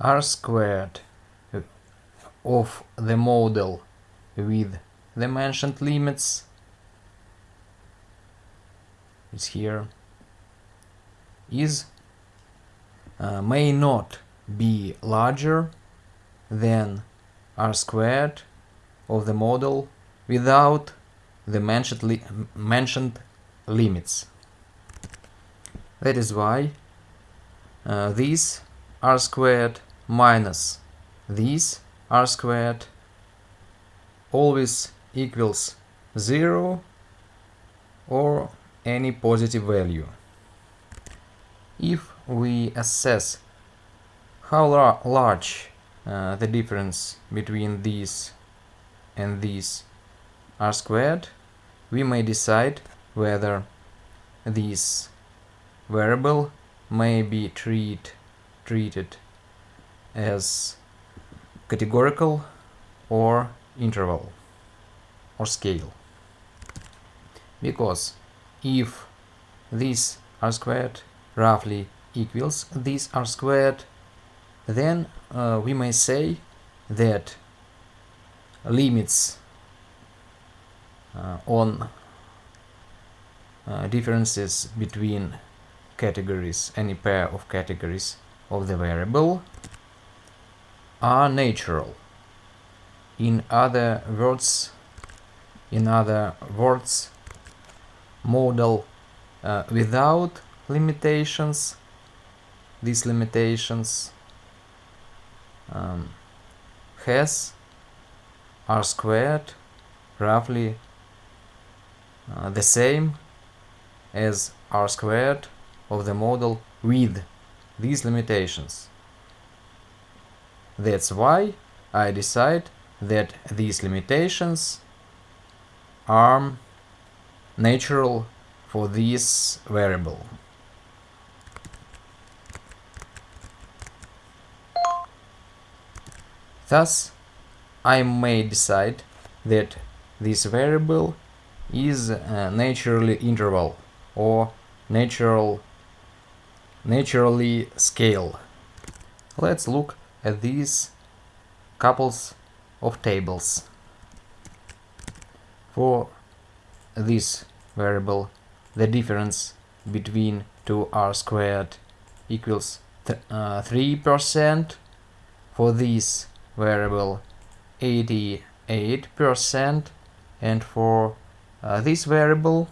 r squared of the model with the mentioned limits is here is uh, may not be larger than r squared of the model without the mentioned, li mentioned limits. That is why uh, these r squared minus these r squared always equals 0 or any positive value. If we assess how lar large uh, the difference between these and these r squared, we may decide whether this variable may be treat, treated as categorical or interval or scale. Because if this r squared roughly equals this r squared, then uh, we may say that limits uh, on uh, differences between categories, any pair of categories of the variable are natural. In other words, in other words, model uh, without limitations, these limitations um, has r squared roughly uh, the same as r squared of the model with these limitations. That's why I decide that these limitations are natural for this variable. Thus, I may decide that this variable is a naturally interval or natural naturally scale. Let's look these couples of tables. For this variable, the difference between 2r squared equals 3%. Uh, For this variable, 88%. And for uh, this variable,